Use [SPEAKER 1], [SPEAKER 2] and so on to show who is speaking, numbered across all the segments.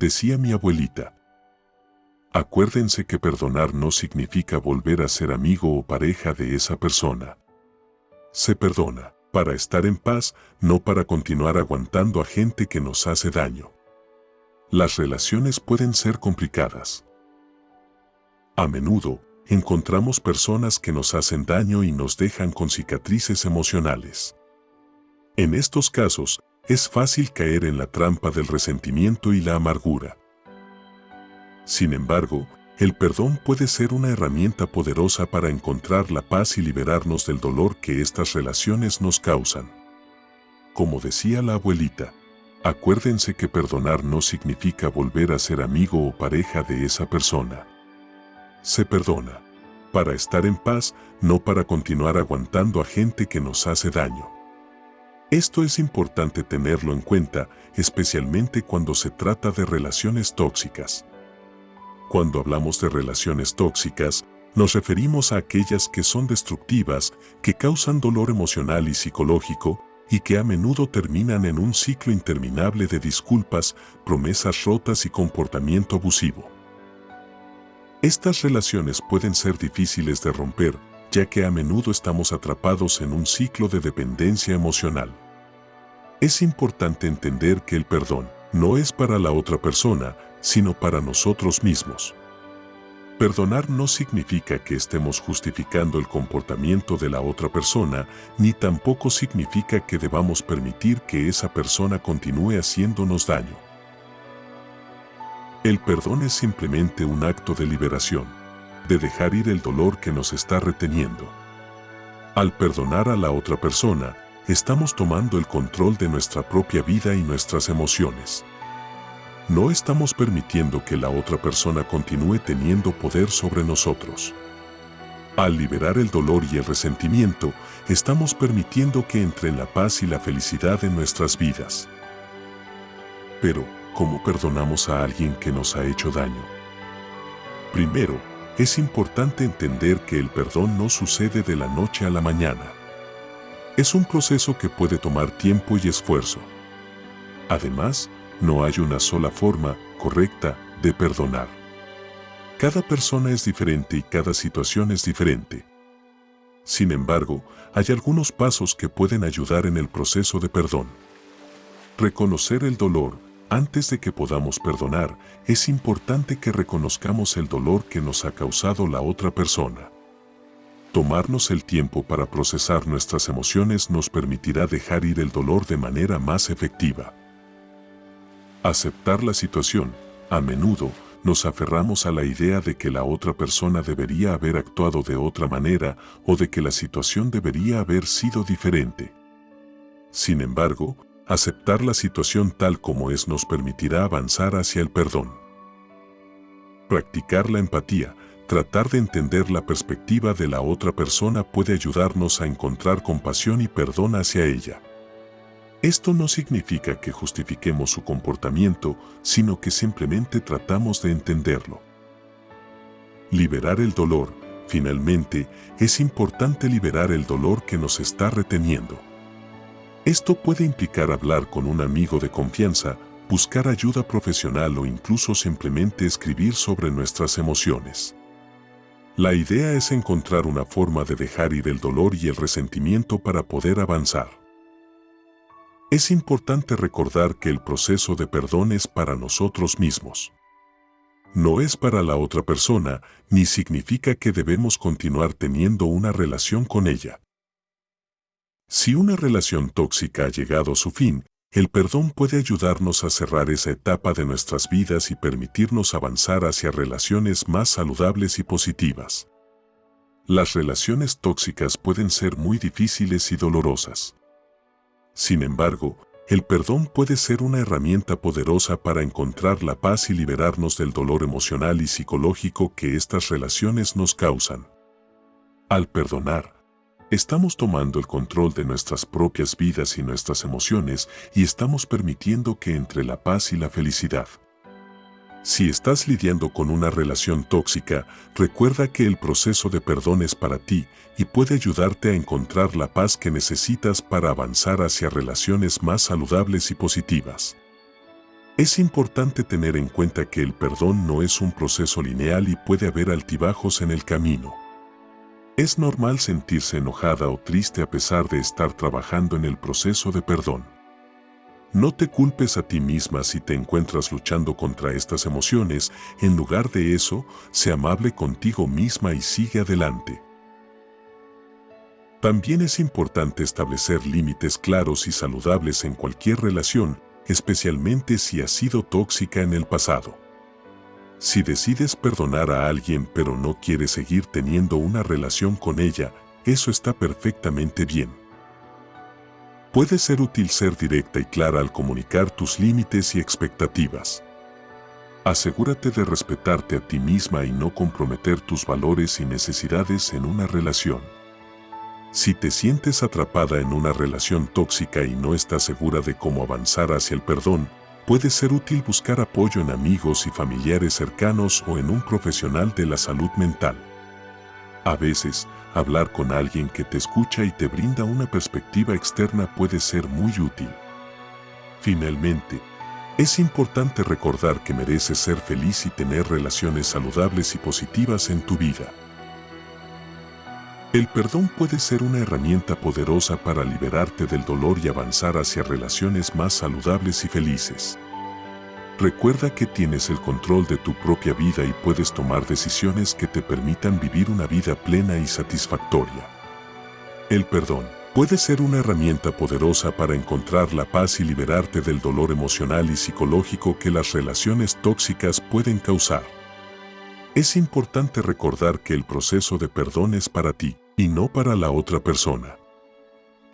[SPEAKER 1] decía mi abuelita. Acuérdense que perdonar no significa volver a ser amigo o pareja de esa persona. Se perdona para estar en paz, no para continuar aguantando a gente que nos hace daño. Las relaciones pueden ser complicadas. A menudo, encontramos personas que nos hacen daño y nos dejan con cicatrices emocionales. En estos casos, es fácil caer en la trampa del resentimiento y la amargura. Sin embargo, el perdón puede ser una herramienta poderosa para encontrar la paz y liberarnos del dolor que estas relaciones nos causan. Como decía la abuelita, acuérdense que perdonar no significa volver a ser amigo o pareja de esa persona. Se perdona para estar en paz, no para continuar aguantando a gente que nos hace daño. Esto es importante tenerlo en cuenta, especialmente cuando se trata de relaciones tóxicas. Cuando hablamos de relaciones tóxicas, nos referimos a aquellas que son destructivas, que causan dolor emocional y psicológico, y que a menudo terminan en un ciclo interminable de disculpas, promesas rotas y comportamiento abusivo. Estas relaciones pueden ser difíciles de romper, ya que a menudo estamos atrapados en un ciclo de dependencia emocional. Es importante entender que el perdón no es para la otra persona, sino para nosotros mismos. Perdonar no significa que estemos justificando el comportamiento de la otra persona, ni tampoco significa que debamos permitir que esa persona continúe haciéndonos daño. El perdón es simplemente un acto de liberación, de dejar ir el dolor que nos está reteniendo. Al perdonar a la otra persona, estamos tomando el control de nuestra propia vida y nuestras emociones no estamos permitiendo que la otra persona continúe teniendo poder sobre nosotros. Al liberar el dolor y el resentimiento, estamos permitiendo que entre la paz y la felicidad en nuestras vidas. Pero, ¿cómo perdonamos a alguien que nos ha hecho daño? Primero, es importante entender que el perdón no sucede de la noche a la mañana. Es un proceso que puede tomar tiempo y esfuerzo. Además, no hay una sola forma correcta de perdonar. Cada persona es diferente y cada situación es diferente. Sin embargo, hay algunos pasos que pueden ayudar en el proceso de perdón. Reconocer el dolor. Antes de que podamos perdonar, es importante que reconozcamos el dolor que nos ha causado la otra persona. Tomarnos el tiempo para procesar nuestras emociones nos permitirá dejar ir el dolor de manera más efectiva. Aceptar la situación. A menudo, nos aferramos a la idea de que la otra persona debería haber actuado de otra manera o de que la situación debería haber sido diferente. Sin embargo, aceptar la situación tal como es nos permitirá avanzar hacia el perdón. Practicar la empatía, tratar de entender la perspectiva de la otra persona puede ayudarnos a encontrar compasión y perdón hacia ella. Esto no significa que justifiquemos su comportamiento, sino que simplemente tratamos de entenderlo. Liberar el dolor. Finalmente, es importante liberar el dolor que nos está reteniendo. Esto puede implicar hablar con un amigo de confianza, buscar ayuda profesional o incluso simplemente escribir sobre nuestras emociones. La idea es encontrar una forma de dejar ir el dolor y el resentimiento para poder avanzar. Es importante recordar que el proceso de perdón es para nosotros mismos. No es para la otra persona, ni significa que debemos continuar teniendo una relación con ella. Si una relación tóxica ha llegado a su fin, el perdón puede ayudarnos a cerrar esa etapa de nuestras vidas y permitirnos avanzar hacia relaciones más saludables y positivas. Las relaciones tóxicas pueden ser muy difíciles y dolorosas. Sin embargo, el perdón puede ser una herramienta poderosa para encontrar la paz y liberarnos del dolor emocional y psicológico que estas relaciones nos causan. Al perdonar, estamos tomando el control de nuestras propias vidas y nuestras emociones y estamos permitiendo que entre la paz y la felicidad. Si estás lidiando con una relación tóxica, recuerda que el proceso de perdón es para ti y puede ayudarte a encontrar la paz que necesitas para avanzar hacia relaciones más saludables y positivas. Es importante tener en cuenta que el perdón no es un proceso lineal y puede haber altibajos en el camino. Es normal sentirse enojada o triste a pesar de estar trabajando en el proceso de perdón. No te culpes a ti misma si te encuentras luchando contra estas emociones, en lugar de eso, sé amable contigo misma y sigue adelante. También es importante establecer límites claros y saludables en cualquier relación, especialmente si ha sido tóxica en el pasado. Si decides perdonar a alguien pero no quieres seguir teniendo una relación con ella, eso está perfectamente bien. Puede ser útil ser directa y clara al comunicar tus límites y expectativas. Asegúrate de respetarte a ti misma y no comprometer tus valores y necesidades en una relación. Si te sientes atrapada en una relación tóxica y no estás segura de cómo avanzar hacia el perdón, puede ser útil buscar apoyo en amigos y familiares cercanos o en un profesional de la salud mental. A veces, hablar con alguien que te escucha y te brinda una perspectiva externa puede ser muy útil. Finalmente, es importante recordar que mereces ser feliz y tener relaciones saludables y positivas en tu vida. El perdón puede ser una herramienta poderosa para liberarte del dolor y avanzar hacia relaciones más saludables y felices. Recuerda que tienes el control de tu propia vida y puedes tomar decisiones que te permitan vivir una vida plena y satisfactoria. El perdón puede ser una herramienta poderosa para encontrar la paz y liberarte del dolor emocional y psicológico que las relaciones tóxicas pueden causar. Es importante recordar que el proceso de perdón es para ti y no para la otra persona.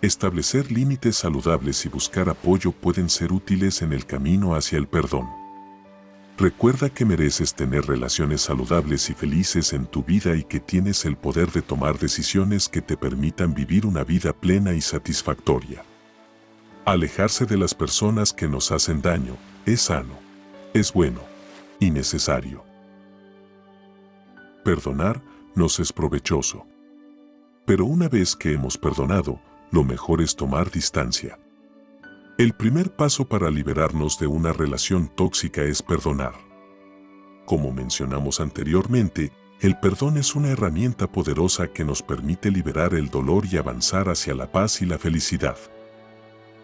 [SPEAKER 1] Establecer límites saludables y buscar apoyo pueden ser útiles en el camino hacia el perdón. Recuerda que mereces tener relaciones saludables y felices en tu vida y que tienes el poder de tomar decisiones que te permitan vivir una vida plena y satisfactoria. Alejarse de las personas que nos hacen daño es sano, es bueno y necesario. Perdonar nos es provechoso. Pero una vez que hemos perdonado, lo mejor es tomar distancia. El primer paso para liberarnos de una relación tóxica es perdonar. Como mencionamos anteriormente, el perdón es una herramienta poderosa que nos permite liberar el dolor y avanzar hacia la paz y la felicidad.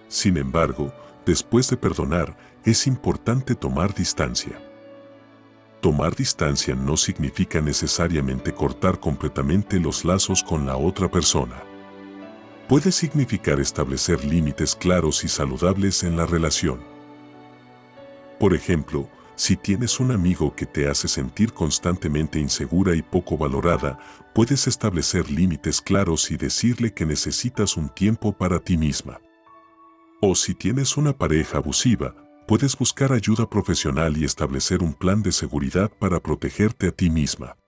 [SPEAKER 1] Sin embargo, después de perdonar, es importante tomar distancia. Tomar distancia no significa necesariamente cortar completamente los lazos con la otra persona. Puede significar establecer límites claros y saludables en la relación. Por ejemplo, si tienes un amigo que te hace sentir constantemente insegura y poco valorada, puedes establecer límites claros y decirle que necesitas un tiempo para ti misma. O si tienes una pareja abusiva, puedes buscar ayuda profesional y establecer un plan de seguridad para protegerte a ti misma.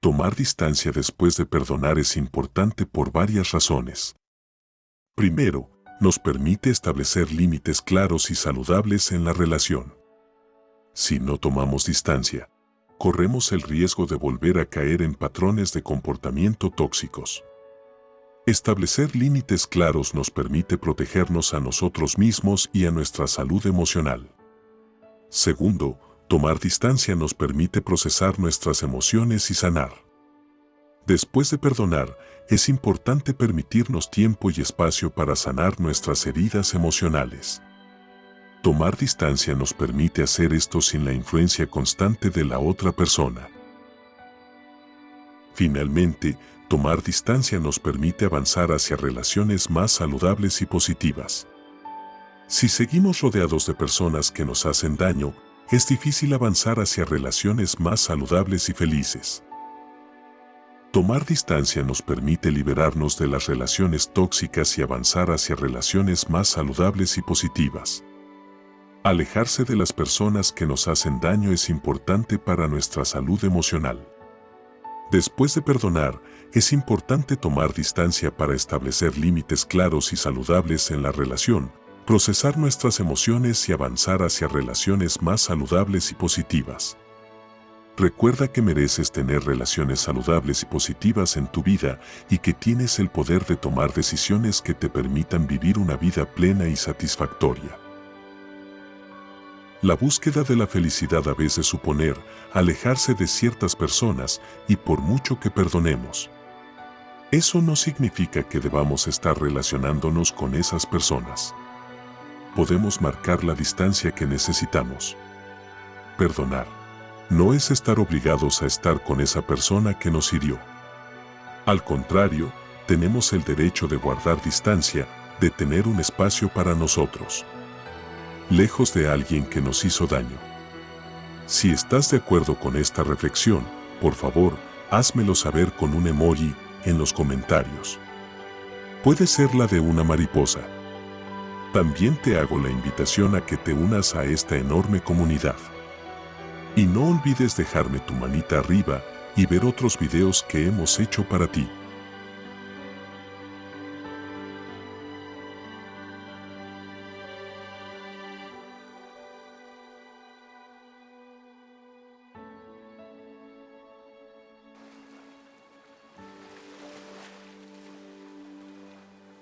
[SPEAKER 1] Tomar distancia después de perdonar es importante por varias razones. Primero, nos permite establecer límites claros y saludables en la relación. Si no tomamos distancia, corremos el riesgo de volver a caer en patrones de comportamiento tóxicos. Establecer límites claros nos permite protegernos a nosotros mismos y a nuestra salud emocional. Segundo, tomar distancia nos permite procesar nuestras emociones y sanar. Después de perdonar, es importante permitirnos tiempo y espacio para sanar nuestras heridas emocionales. Tomar distancia nos permite hacer esto sin la influencia constante de la otra persona. Finalmente, tomar distancia nos permite avanzar hacia relaciones más saludables y positivas. Si seguimos rodeados de personas que nos hacen daño, es difícil avanzar hacia relaciones más saludables y felices. Tomar distancia nos permite liberarnos de las relaciones tóxicas y avanzar hacia relaciones más saludables y positivas. Alejarse de las personas que nos hacen daño es importante para nuestra salud emocional. Después de perdonar, es importante tomar distancia para establecer límites claros y saludables en la relación, procesar nuestras emociones y avanzar hacia relaciones más saludables y positivas. Recuerda que mereces tener relaciones saludables y positivas en tu vida y que tienes el poder de tomar decisiones que te permitan vivir una vida plena y satisfactoria. La búsqueda de la felicidad a veces suponer alejarse de ciertas personas y por mucho que perdonemos. Eso no significa que debamos estar relacionándonos con esas personas. Podemos marcar la distancia que necesitamos. Perdonar. No es estar obligados a estar con esa persona que nos hirió. Al contrario, tenemos el derecho de guardar distancia, de tener un espacio para nosotros. Lejos de alguien que nos hizo daño. Si estás de acuerdo con esta reflexión, por favor, házmelo saber con un emoji en los comentarios. Puede ser la de una mariposa. También te hago la invitación a que te unas a esta enorme comunidad. Y no olvides dejarme tu manita arriba y ver otros videos que hemos hecho para ti.